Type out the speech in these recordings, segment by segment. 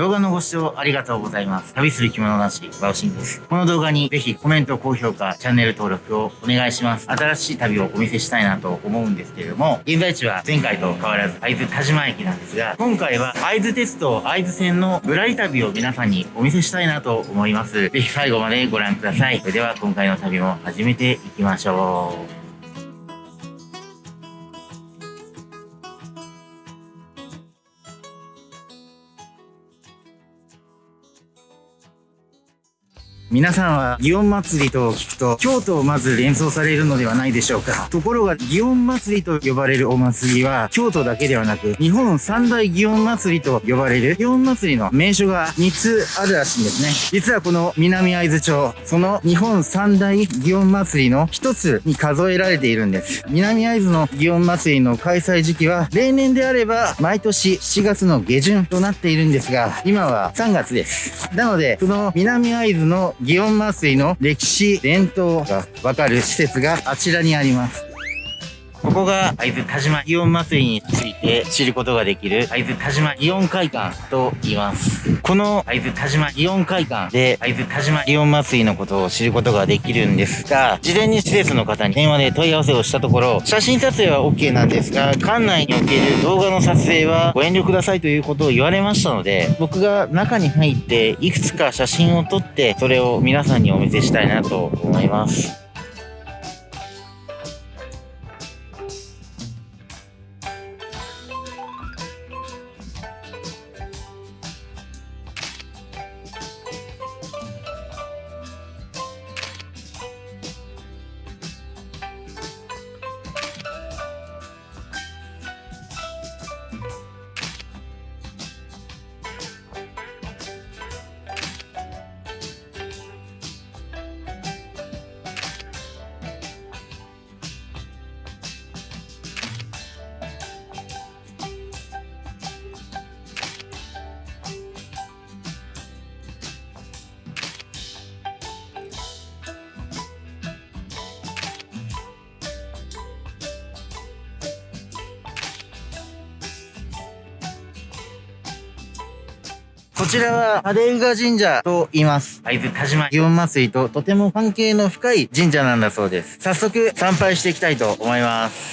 動画のご視聴ありがとうございます。旅する着物なし、バオシンです。この動画にぜひコメント、高評価、チャンネル登録をお願いします。新しい旅をお見せしたいなと思うんですけれども、現在地は前回と変わらず会津田島駅なんですが、今回は会津鉄道会津線のぶらり旅を皆さんにお見せしたいなと思います。ぜひ最後までご覧ください。それでは今回の旅も始めていきましょう。皆さんは祇園祭と聞くと京都をまず連想されるのではないでしょうか。ところが祇園祭と呼ばれるお祭りは京都だけではなく日本三大祇園祭と呼ばれる祇園祭の名所が3つあるらしいんですね。実はこの南会津町、その日本三大祇園祭の一つに数えられているんです。南会津の祇園祭の開催時期は例年であれば毎年7月の下旬となっているんですが今は3月です。なのでその南会津の祇園麻酔の歴史、伝統がわかる施設があちらにあります。ここが会津田島祇園祭りについて知ることができる会津田島祇園会館と言います。この会津田島祇園会館で会津田島祇園祭りのことを知ることができるんですが、事前に施設の方に電話で問い合わせをしたところ、写真撮影は OK なんですが、館内における動画の撮影はご遠慮くださいということを言われましたので、僕が中に入っていくつか写真を撮って、それを皆さんにお見せしたいなと思います。こちらは、ハレウガ神社と言います。会津田島祇園祭ととても関係の深い神社なんだそうです。早速、参拝していきたいと思います。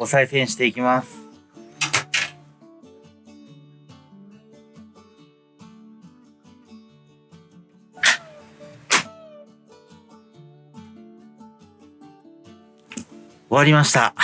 お賽銭していきます。終わりました。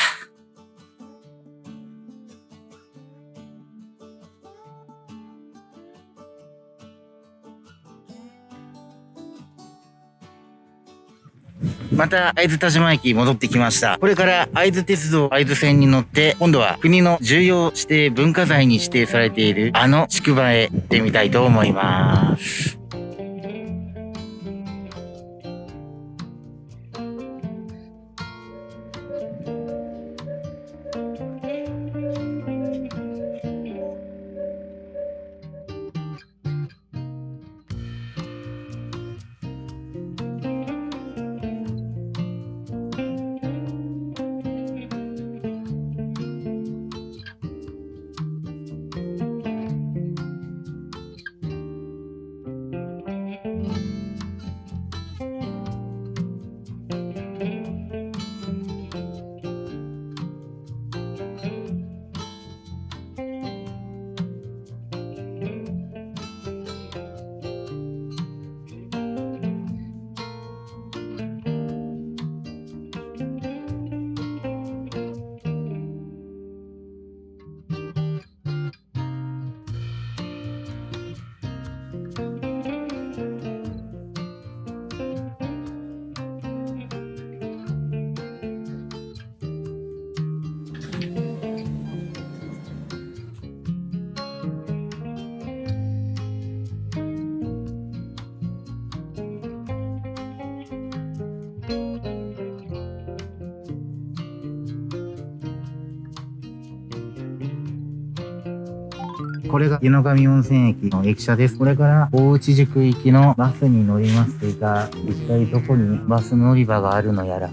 また会津田島駅戻ってきました。これから会津鉄道会津線に乗って、今度は国の重要指定文化財に指定されているあの宿場へ行ってみたいと思います。これが湯の上温泉駅の駅舎です。これから大内宿行きのバスに乗りますが、一体どこにバス乗り場があるのやら。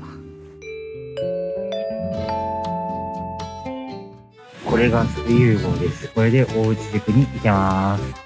これが水融合です。これで大内宿に行けます。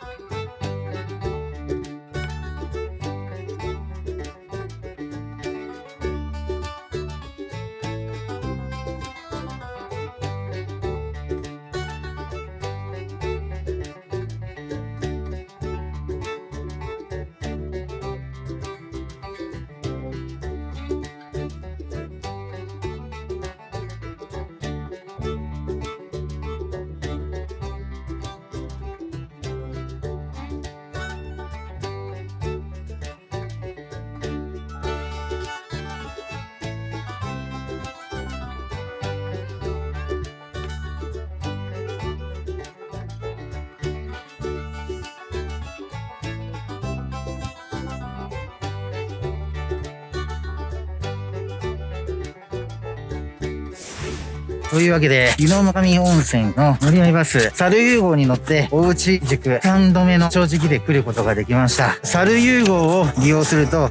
というわけで、湯の上温泉の乗り合いバス、猿融合に乗って、大内塾3度目の正直で来ることができました。猿融合を利用すると、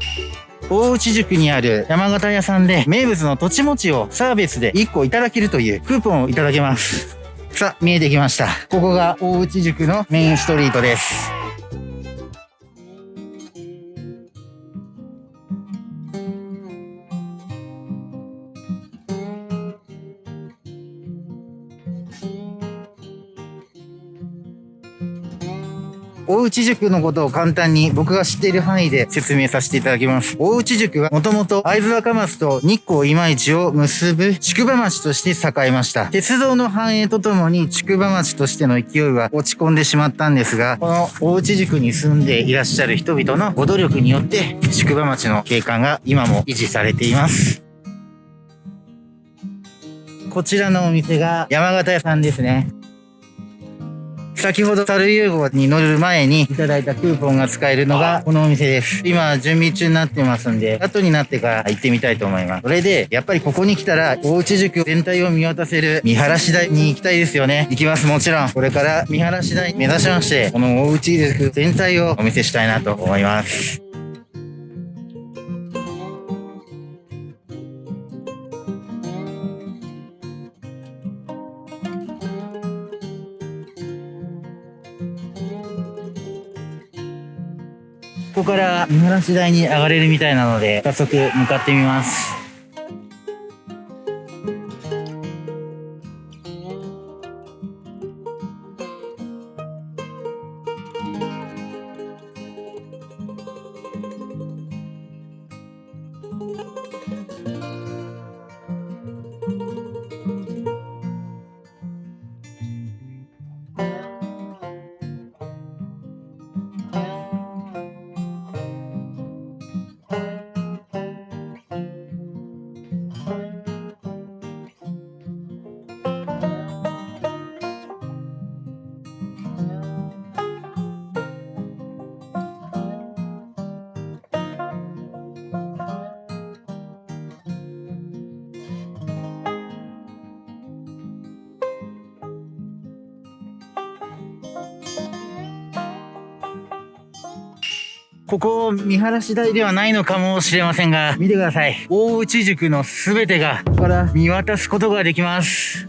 大内塾にある山形屋さんで名物の土地餅をサービスで1個いただけるというクーポンをいただけます。さあ、見えてきました。ここが大内塾のメインストリートです。大内塾のことを簡単に僕が知っている範囲で説明させていただきます。大内塾はもともと会津若松と日光今市を結ぶ宿場町として栄えました。鉄道の繁栄とともに宿場町としての勢いは落ち込んでしまったんですが、この大内塾に住んでいらっしゃる人々のご努力によって宿場町の景観が今も維持されています。こちらのお店が山形屋さんですね。先ほど樽融合に乗る前にいただいたクーポンが使えるのがこのお店です。今準備中になってますんで、後になってから行ってみたいと思います。それで、やっぱりここに来たら、大内塾全体を見渡せる見晴らし台に行きたいですよね。行きます、もちろん。これから見晴らし台目指しまして、この大内塾全体をお見せしたいなと思います。ここから見晴らし台に上がれるみたいなので、早速向かってみます。ここ、見晴らし台ではないのかもしれませんが、見てください。大内塾のすべてが、ここから見渡すことができます。